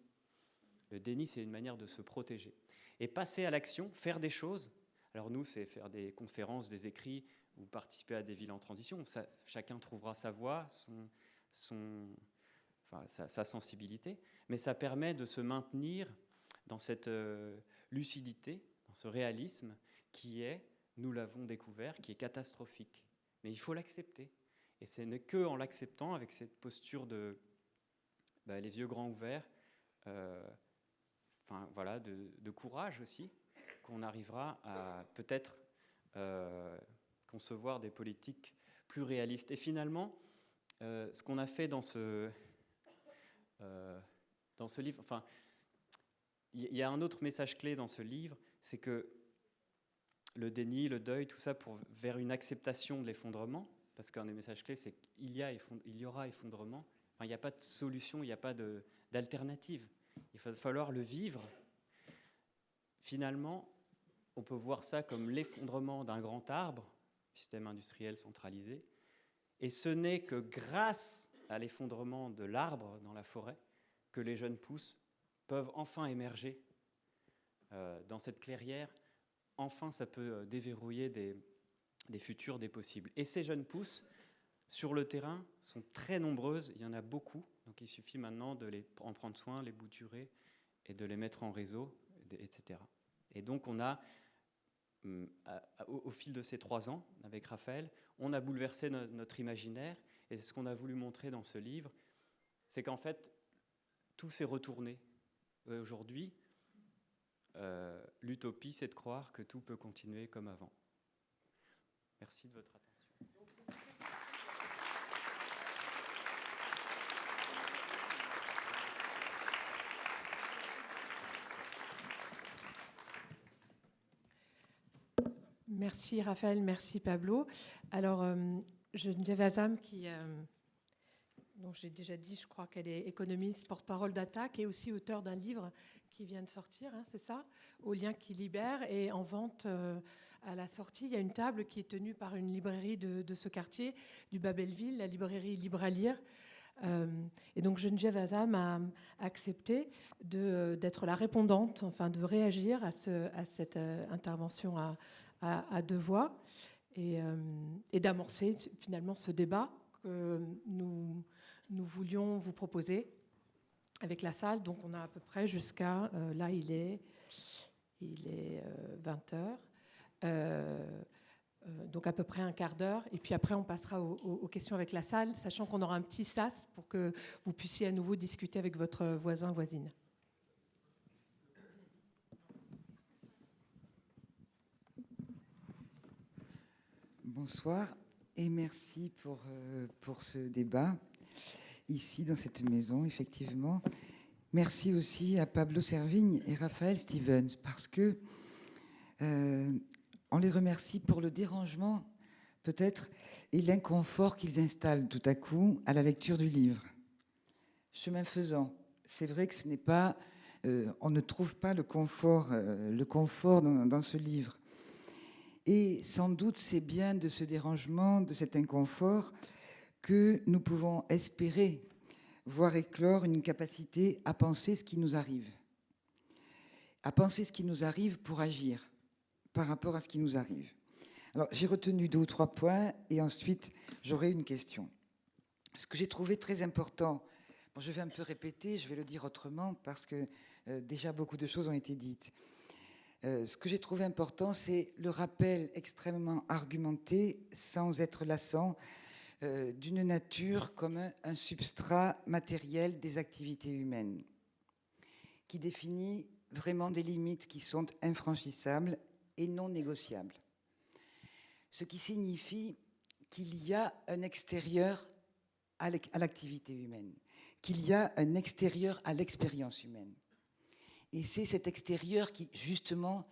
Le déni, c'est une manière de se protéger. Et passer à l'action, faire des choses. Alors nous, c'est faire des conférences, des écrits ou participer à des villes en transition. chacun trouvera sa voie, sa, sensibilité. Mais ça permet de se maintenir dans cette euh, lucidité, dans ce réalisme qui est, nous l'avons découvert, qui est catastrophique. Mais il faut l'accepter. Et ce n'est que en l'acceptant, avec cette posture de bah, les yeux grands ouverts, euh, voilà, de, courage aussi, qu'on arrivera à peut-être euh, concevoir des politiques plus réalistes. Et finalement, euh, ce qu'on a fait dans ce, dans ce livre, enfin, il y a un autre message clé dans ce livre, c'est que le déni, le deuil, tout ça pour, vers une acceptation de l'effondrement, parce qu'un des messages clés, c'est qu'il y, a y aura effondrement. il n'y a pas de solution, il n'y a pas d'alternative. Il va falloir le vivre. Finalement, on peut voir ça comme l'effondrement d'un grand arbre, système industriel centralisé, et ce n'est que grâce à l'effondrement de l'arbre dans la forêt que les jeunes pousses peuvent enfin émerger euh, dans cette clairière. Enfin, ça peut euh, déverrouiller des, des futurs, des possibles. Et ces jeunes pousses, sur le terrain, sont très nombreuses, il y en a beaucoup, donc il suffit maintenant de les en prendre soin, les bouturer et de les mettre en réseau, etc. Et donc on a, hum, au, fil de ces trois ans, avec Raphaël, on a bouleversé notre imaginaire, et ce qu'on a voulu montrer dans ce livre, c'est qu'en fait, tout s'est retourné. Aujourd'hui, euh, l'utopie, c'est de croire que tout peut continuer comme avant. Merci de votre attention. Merci Raphaël, merci Pablo. Alors, euh, Geneviève Azam, qui, euh, dont j'ai déjà dit, je crois qu'elle est économiste, porte-parole d'Attaque et aussi auteur d'un livre qui vient de sortir, hein, c'est ça, Au lien qui libère, et en vente euh, à la sortie, il y a une table qui est tenue par une librairie de, ce quartier, du Babelville, la librairie Libre à lire. Euh, et donc Geneviève Azam a accepté d'être la répondante, enfin de réagir à, ce, à cette euh, intervention à, deux voix. et d'amorcer finalement ce débat que nous, nous voulions vous proposer avec la salle. Donc on a à peu près jusqu'à, là il est, il est 20 heures. Euh, donc à peu près un quart d'heure. Et puis après, on passera aux, questions avec la salle, sachant qu'on aura un petit sas pour que vous puissiez à nouveau discuter avec votre voisin, voisine. Bonsoir et merci euh, pour ce débat ici dans cette maison, effectivement. Merci aussi à Pablo Servigne et Raphaël Stevens parce que euh, on les remercie pour le dérangement, peut-être, et l'inconfort qu'ils installent tout à coup à la lecture du livre. Chemin faisant, c'est vrai que ce n'est pas, euh, on ne trouve pas le confort, euh, le confort dans, dans, ce livre. Et sans doute, c'est bien de ce dérangement, de cet inconfort, que nous pouvons espérer voir éclore une capacité à penser ce qui nous arrive, à penser ce qui nous arrive pour agir par rapport à ce qui nous arrive. Alors, j'ai retenu deux ou trois points et ensuite, j'aurai une question. Ce que j'ai trouvé très important, je vais un peu répéter, je vais le dire autrement parce que euh, déjà beaucoup de choses ont été dites. Euh, ce que j'ai trouvé important, c'est le rappel extrêmement argumenté, sans être lassant, euh, d'une nature comme un, substrat matériel des activités humaines, qui définit vraiment des limites qui sont infranchissables et non négociable. Ce qui signifie qu'il y a un extérieur à l'activité humaine, qu'il y a un extérieur à l'expérience humaine. Et c'est cet extérieur qui, justement,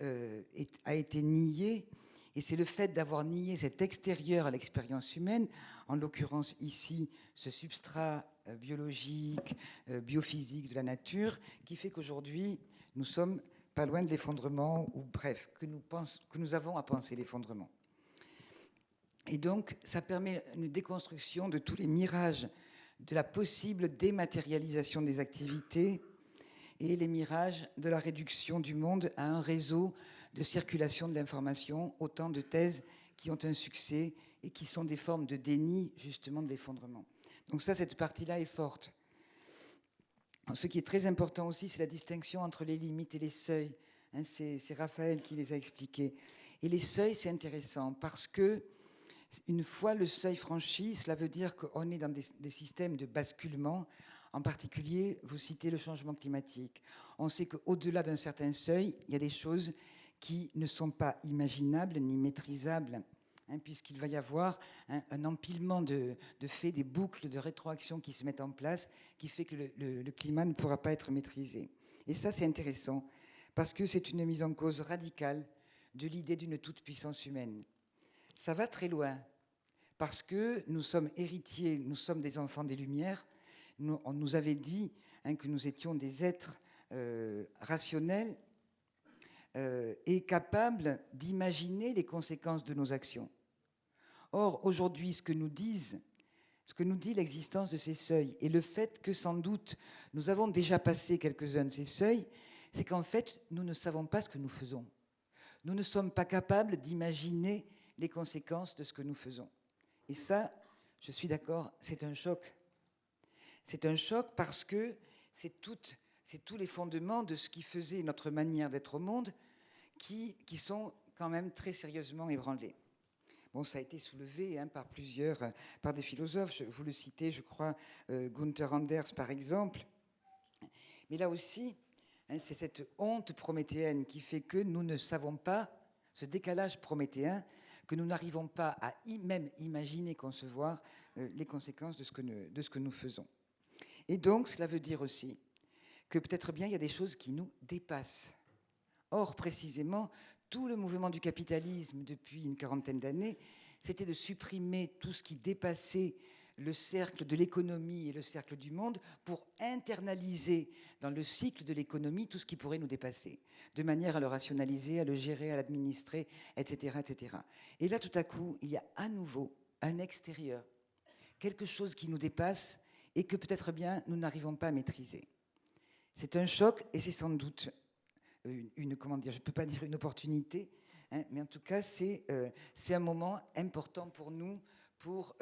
euh, a été nié, et c'est le fait d'avoir nié cet extérieur à l'expérience humaine, en l'occurrence ici ce substrat euh, biologique, euh, biophysique de la nature, qui fait qu'aujourd'hui nous sommes pas loin de l'effondrement, ou bref, que nous, que nous avons à penser l'effondrement. Et donc, ça permet une déconstruction de tous les mirages de la possible dématérialisation des activités et les mirages de la réduction du monde à un réseau de circulation de l'information, autant de thèses qui ont un succès et qui sont des formes de déni justement de l'effondrement. Donc ça, cette partie-là est forte. Ce qui est très important aussi, c'est la distinction entre les limites et les seuils. Hein, c'est Raphaël qui les a expliqués. Et les seuils, c'est intéressant parce que une fois le seuil franchi, cela veut dire qu'on est dans des, des, systèmes de basculement. En particulier, vous citez le changement climatique. On sait qu'au-delà d'un certain seuil, il y a des choses qui ne sont pas imaginables ni maîtrisables Hein, puisqu'il va y avoir un, empilement de, faits, des boucles de rétroaction qui se mettent en place, qui fait que le, climat ne pourra pas être maîtrisé. Et ça, c'est intéressant, parce que c'est une mise en cause radicale de l'idée d'une toute-puissance humaine. Ça va très loin, parce que nous sommes héritiers, nous sommes des enfants des Lumières. on nous avait dit hein, que nous étions des êtres euh, rationnels euh, et capables d'imaginer les conséquences de nos actions. Or, aujourd'hui, ce que nous disent, ce que nous dit l'existence de ces seuils, et le fait que sans doute nous avons déjà passé quelques-uns de ces seuils, c'est qu'en fait, nous ne savons pas ce que nous faisons. Nous ne sommes pas capables d'imaginer les conséquences de ce que nous faisons. Et ça, je suis d'accord, c'est un choc. C'est un choc parce que c'est tous les fondements de ce qui faisait notre manière d'être au monde qui, qui sont quand même très sérieusement ébranlés. Bon, ça a été soulevé hein, par plusieurs, euh, par des philosophes. Je, vous le citez, je crois, euh, Gunther Anders, par exemple. Mais là aussi, hein, c'est cette honte prométhéenne qui fait que nous ne savons pas, ce décalage prométhéen, que nous n'arrivons pas à même imaginer, concevoir euh, les conséquences de ce, que de ce que nous faisons. Et donc, cela veut dire aussi que peut-être bien il y a des choses qui nous dépassent. Or, précisément, tout le mouvement du capitalisme depuis une quarantaine d'années, c'était de supprimer tout ce qui dépassait le cercle de l'économie et le cercle du monde pour internaliser dans le cycle de l'économie tout ce qui pourrait nous dépasser, de manière à le rationaliser, à le gérer, à l'administrer, etc., etc. Et là, tout à coup, il y a à nouveau un extérieur, quelque chose qui nous dépasse et que peut-être bien nous n'arrivons pas à maîtriser. C'est un choc et c'est sans doute une, comment dire, je ne peux pas dire une opportunité, Hein. mais en tout cas, c'est un moment important pour nous, pour,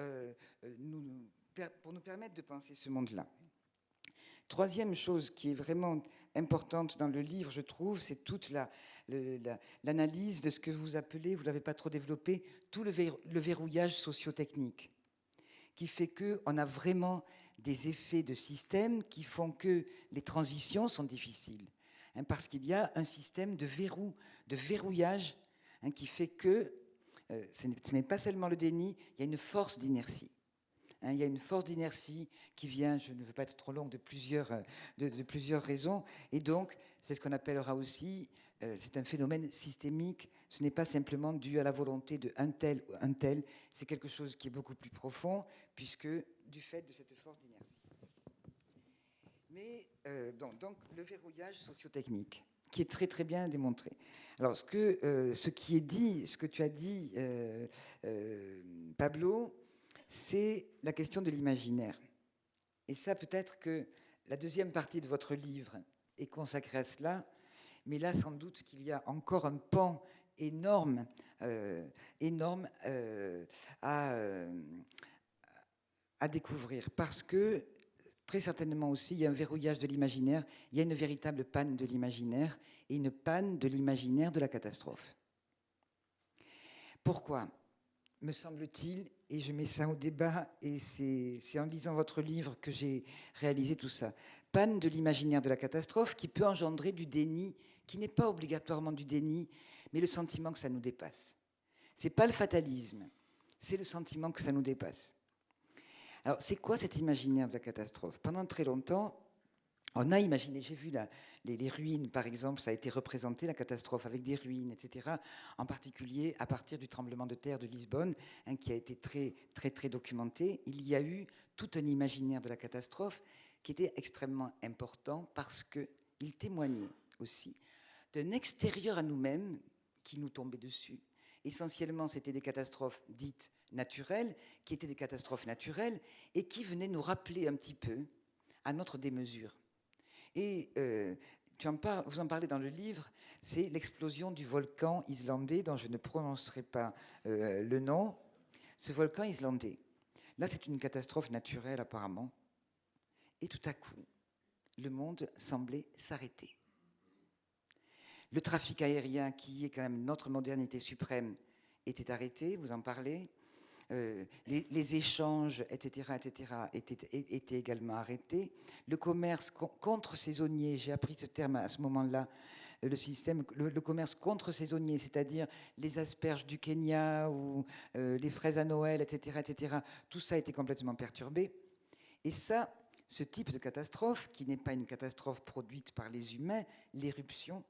nous, pour nous permettre de penser ce monde-là. Troisième chose qui est vraiment importante dans le livre, je trouve, c'est toute l'analyse de ce que vous appelez, vous ne l'avez pas trop développé, tout le, verrouillage sociotechnique, qui fait qu'on a vraiment des effets de système qui font que les transitions sont difficiles. Hein, parce qu'il y a un système de verrou, de verrouillage, hein, qui fait que euh, ce n'est pas seulement le déni, il y a une force d'inertie. Hein, il y a une force d'inertie qui vient, je ne veux pas être trop long, de plusieurs, de, plusieurs raisons. Et donc, c'est ce qu'on appellera aussi, euh, c'est un phénomène systémique. Ce n'est pas simplement dû à la volonté de un tel ou un tel. C'est quelque chose qui est beaucoup plus profond, puisque du fait de cette force d'inertie. Mais euh, donc, le verrouillage sociotechnique qui est très très bien démontré. Alors ce, que, ce qui est dit, ce que tu as dit, Pablo, c'est la question de l'imaginaire. Et ça, peut-être que la deuxième partie de votre livre est consacrée à cela, mais là, sans doute qu'il y a encore un pan énorme, euh, énorme euh, à, euh, à découvrir, parce que très certainement aussi, il y a un verrouillage de l'imaginaire, il y a une véritable panne de l'imaginaire et une panne de l'imaginaire de la catastrophe. Pourquoi me semble-t-il, et je mets ça au débat, et c'est en lisant votre livre que j'ai réalisé tout ça. Panne de l'imaginaire de la catastrophe qui peut engendrer du déni, qui n'est pas obligatoirement du déni, mais le sentiment que ça nous dépasse. C'est pas le fatalisme, c'est le sentiment que ça nous dépasse. Alors, c'est quoi cet imaginaire de la catastrophe? Pendant très longtemps, on a imaginé, j'ai vu les, ruines, par exemple, ça a été représenté, la catastrophe, avec des ruines, etc. En particulier, à partir du tremblement de terre de Lisbonne, hein, qui a été très, très, très documenté, il y a eu tout un imaginaire de la catastrophe qui était extrêmement important parce qu'il témoignait aussi d'un extérieur à nous-mêmes qui nous tombait dessus. Essentiellement, c'était des catastrophes dites naturelles, qui étaient des catastrophes naturelles, et qui venaient nous rappeler un petit peu à notre démesure. Et euh, tu en parles, vous en parlez dans le livre, c'est l'explosion du volcan islandais, dont je ne prononcerai pas euh, le nom. Ce volcan islandais, là c'est une catastrophe naturelle apparemment. Et tout à coup, le monde semblait s'arrêter. Le trafic aérien, qui est quand même notre modernité suprême, était arrêté, vous en parlez. Euh, les, échanges, etc., etc., étaient, également arrêtés. Le commerce contre saisonnier, j'ai appris ce terme à ce moment-là, le système, le, commerce contre saisonnier, c'est-à-dire les asperges du Kenya ou euh, les fraises à Noël, etc., etc., tout ça a été complètement perturbé. Et ça, ce type de catastrophe, qui n'est pas une catastrophe produite par les humains, l'éruption,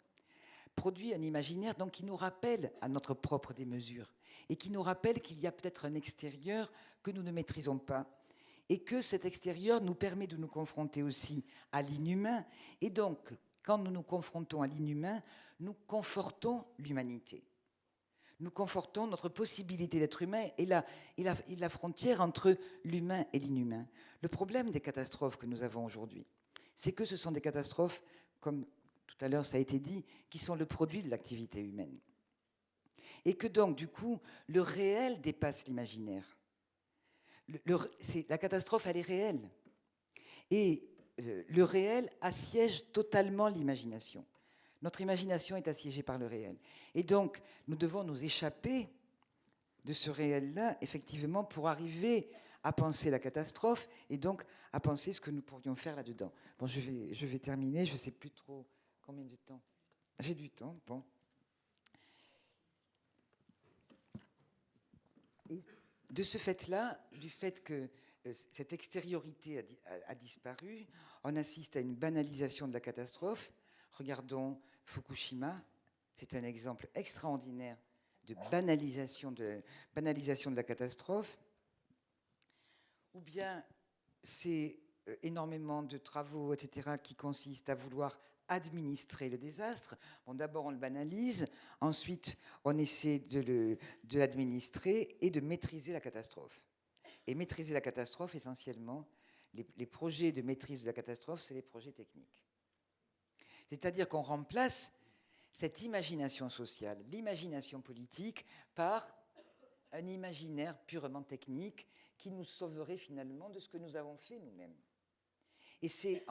produit un imaginaire donc, qui nous rappelle à notre propre démesure et qui nous rappelle qu'il y a peut-être un extérieur que nous ne maîtrisons pas et que cet extérieur nous permet de nous confronter aussi à l'inhumain. Et donc, quand nous nous confrontons à l'inhumain, nous confortons l'humanité. Nous confortons notre possibilité d'être humain et la, et, la, et la frontière entre l'humain et l'inhumain. Le problème des catastrophes que nous avons aujourd'hui, c'est que ce sont des catastrophes, comme tout à l'heure ça a été dit, qui sont le produit de l'activité humaine. Et que donc, du coup, le réel dépasse l'imaginaire. la catastrophe, elle est réelle. Et euh, le réel assiège totalement l'imagination. Notre imagination est assiégée par le réel. Et donc, nous devons nous échapper de ce réel-là, effectivement, pour arriver à penser la catastrophe et donc à penser ce que nous pourrions faire là-dedans. Bon, je vais, je vais terminer, je ne sais plus trop Combien de temps? J'ai du temps, bon. de ce fait-là, du fait que euh, cette extériorité a, disparu, on assiste à une banalisation de la catastrophe. Regardons Fukushima, c'est un exemple extraordinaire de banalisation de, la catastrophe. Ou bien c'est euh, énormément de travaux, etc., qui consistent à vouloir administrer le désastre. Bon, D'abord, on le banalise, ensuite, on essaie de l'administrer et de maîtriser la catastrophe. Et maîtriser la catastrophe, essentiellement, les, projets de maîtrise de la catastrophe, c'est les projets techniques. C'est-à-dire qu'on remplace cette imagination sociale, l'imagination politique, par un imaginaire purement technique qui nous sauverait finalement de ce que nous avons fait nous-mêmes. Et c'est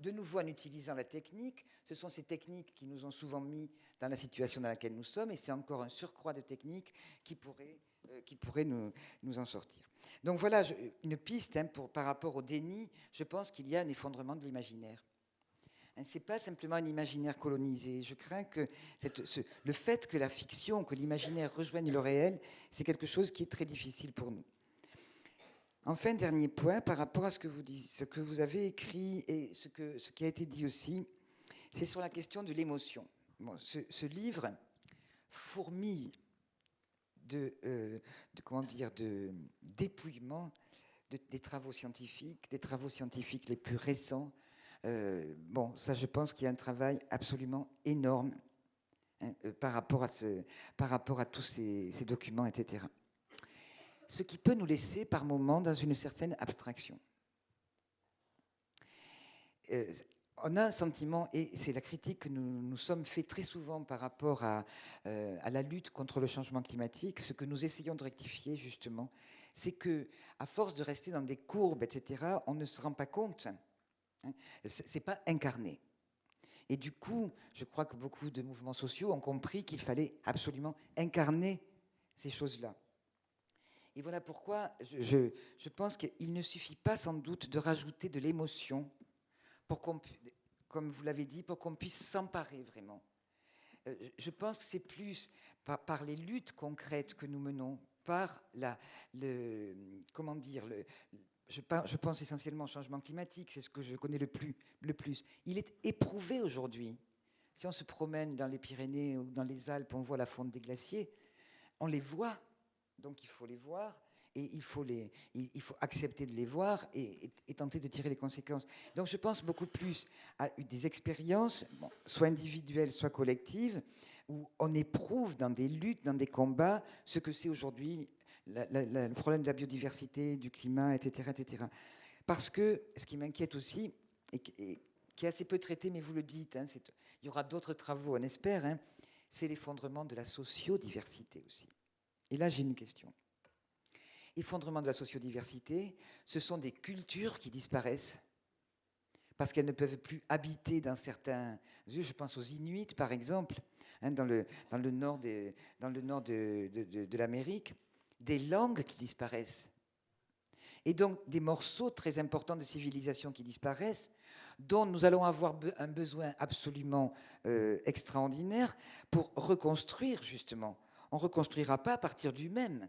de nouveau en utilisant la technique, ce sont ces techniques qui nous ont souvent mis dans la situation dans laquelle nous sommes, et c'est encore un surcroît de techniques qui pourrait, euh, qui pourrait nous, nous, en sortir. Donc voilà une piste hein, pour, par rapport au déni, je pense qu'il y a un effondrement de l'imaginaire. Hein, ce n'est pas simplement un imaginaire colonisé. Je crains que le fait que la fiction, que l'imaginaire rejoigne le réel, c'est quelque chose qui est très difficile pour nous. Enfin, dernier point, par rapport à ce que vous, avez écrit et ce, qui a été dit aussi, c'est sur la question de l'émotion. ce, livre fourmille de, euh, de comment dire, de dépouillement des travaux scientifiques, des travaux scientifiques les plus récents, euh, bon, ça, je pense qu'il y a un travail absolument énorme hein, euh, par rapport à tous ces, documents, etc. Ce qui peut nous laisser par moments dans une certaine abstraction. Euh, on a un sentiment, et c'est la critique que nous nous sommes fait très souvent par rapport à, à, la lutte contre le changement climatique, ce que nous essayons de rectifier justement, c'est que à force de rester dans des courbes, etc., on ne se rend pas compte Hein. C'est pas incarné. Et du coup, je crois que beaucoup de mouvements sociaux ont compris qu'il fallait absolument incarner ces choses-là. Et voilà pourquoi je, je pense qu'il ne suffit pas sans doute de rajouter de l'émotion, pour qu'on, comme vous l'avez dit, pour qu'on puisse s'emparer vraiment. Euh, je pense que c'est plus par, les luttes concrètes que nous menons, par la, le, comment dire, le, je, pense essentiellement au changement climatique, c'est ce que je connais le plus, le plus. Il est éprouvé aujourd'hui. Si on se promène dans les Pyrénées ou dans les Alpes, on voit la fonte des glaciers, on les voit, donc il faut les voir, et il faut, accepter de les voir et, tenter de tirer les conséquences. Donc je pense beaucoup plus à des expériences, soit individuelles, soit collectives, où on éprouve dans des luttes, dans des combats, ce que c'est aujourd'hui le problème de la biodiversité, du climat, etc. etc. Parce que ce qui m'inquiète aussi, et, qui est assez peu traité, mais vous le dites, hein, il y aura d'autres travaux, on espère, hein, c'est l'effondrement de la sociodiversité aussi. Et là, j'ai une question. Effondrement de la sociodiversité, ce sont des cultures qui disparaissent parce qu'elles ne peuvent plus habiter dans certains... Je pense aux Inuits, par exemple, hein, dans, le, dans, le, nord, de, de, de l'Amérique des langues qui disparaissent. Et donc des morceaux très importants de civilisation qui disparaissent, dont nous allons avoir un besoin absolument euh, extraordinaire pour reconstruire justement. On ne reconstruira pas à partir du même.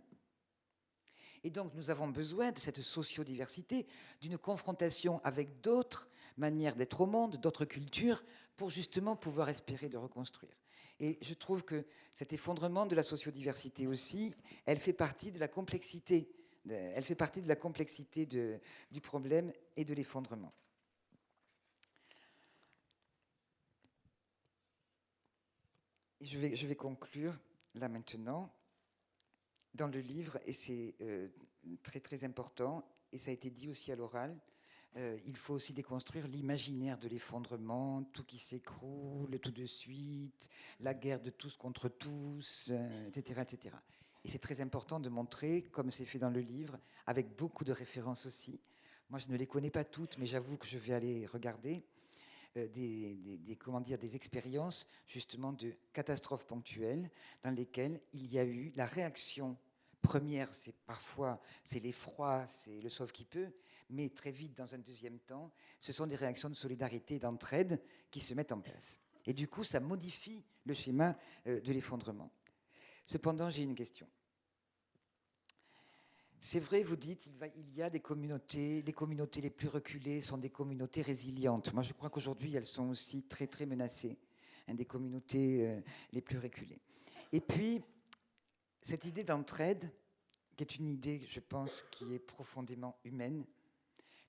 Et donc nous avons besoin de cette sociodiversité, d'une confrontation avec d'autres manières d'être au monde, d'autres cultures, pour justement pouvoir espérer de reconstruire. Et je trouve que cet effondrement de la sociodiversité aussi, elle fait partie de la complexité, elle fait partie de la complexité du problème et de l'effondrement. Je vais conclure là maintenant dans le livre, et c'est euh, très très important, et ça a été dit aussi à l'oral, euh, il faut aussi déconstruire l'imaginaire de l'effondrement, tout qui s'écroule tout de suite, la guerre de tous contre tous, etc., euh, etc. Et c'est très important de montrer, comme c'est fait dans le livre, avec beaucoup de références aussi. Moi, je ne les connais pas toutes, mais j'avoue que je vais aller regarder euh, des, des, comment dire, des expériences justement de catastrophes ponctuelles dans lesquelles il y a eu la réaction première, c'est parfois c'est l'effroi, c'est le sauve qui peut, mais très vite, dans un deuxième temps, ce sont des réactions de solidarité d'entraide qui se mettent en place. Et du coup, ça modifie le schéma euh, de l'effondrement. Cependant, j'ai une question. C'est vrai, vous dites, il, y a des communautés, les communautés les plus reculées sont des communautés résilientes. Moi, je crois qu'aujourd'hui, elles sont aussi très, très menacées, hein, des communautés euh, les plus reculées. Et puis, cette idée d'entraide, qui est une idée, je pense, qui est profondément humaine,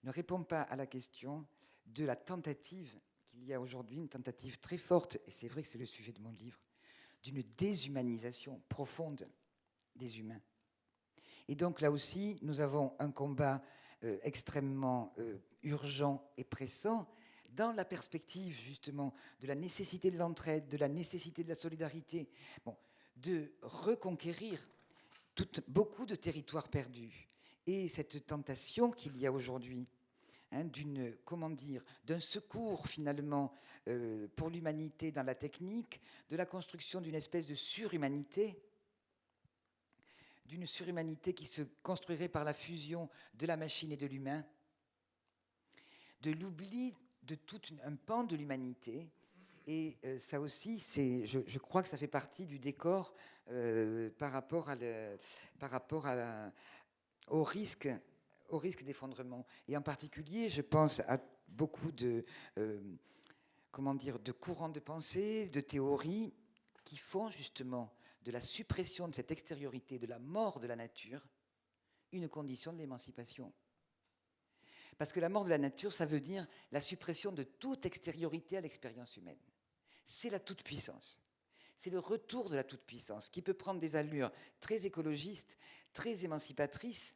ne répond pas à la question de la tentative qu'il y a aujourd'hui, une tentative très forte, et c'est vrai que c'est le sujet de mon livre, d'une déshumanisation profonde des humains. Et donc là aussi, nous avons un combat euh, extrêmement euh, urgent et pressant dans la perspective justement de la nécessité de l'entraide, de la nécessité de la solidarité, bon, de reconquérir beaucoup de territoires perdus. Et cette tentation qu'il y a aujourd'hui, hein, d'une comment dire, d'un secours finalement euh, pour l'humanité dans la technique, de la construction d'une espèce de surhumanité, d'une surhumanité qui se construirait par la fusion de la machine et de l'humain, de l'oubli de tout un pan de l'humanité. Et euh, ça aussi, c'est, je, crois que ça fait partie du décor euh, par rapport, à par rapport à au risque, au risque d'effondrement. Et en particulier, je pense à beaucoup de, euh, comment dire, de courants de pensée, de théories qui font justement de la suppression de cette extériorité, de la mort de la nature, une condition de l'émancipation. Parce que la mort de la nature, ça veut dire la suppression de toute extériorité à l'expérience humaine. C'est la toute-puissance. C'est le retour de la toute-puissance qui peut prendre des allures très écologistes, très émancipatrices,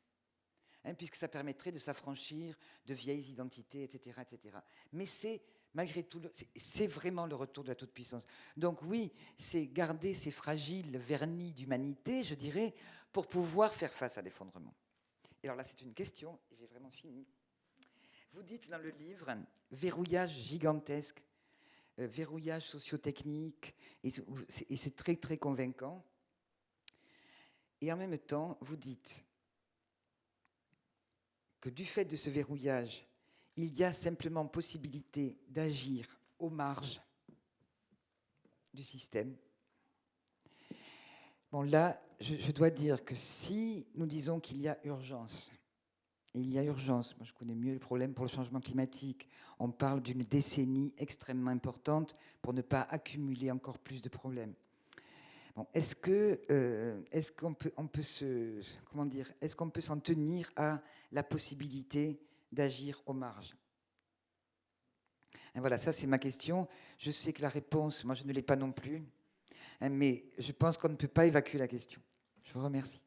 hein, puisque ça permettrait de s'affranchir de vieilles identités, etc. etc. Mais c'est malgré tout, c'est vraiment le retour de la toute-puissance. Donc oui, c'est garder ces fragiles vernis d'humanité, je dirais, pour pouvoir faire face à l'effondrement. Et alors là, c'est une question, et j'ai vraiment fini. Vous dites dans le livre, verrouillage gigantesque, euh, verrouillage sociotechnique, et c'est très très convaincant. Et en même temps, vous dites que du fait de ce verrouillage, il y a simplement possibilité d'agir aux marges du système. Bon, là, je, dois dire que si nous disons qu'il y a urgence, et il y a urgence, moi je connais mieux le problème pour le changement climatique, on parle d'une décennie extrêmement importante pour ne pas accumuler encore plus de problèmes. Bon, est-ce euh, est-ce peut on peut se comment dire est-ce qu'on peut s'en tenir à la possibilité d'agir aux marges voilà, ça c'est ma question. Je sais que la réponse, moi je ne l'ai pas non plus, hein, mais je pense qu'on ne peut pas évacuer la question. Je vous remercie.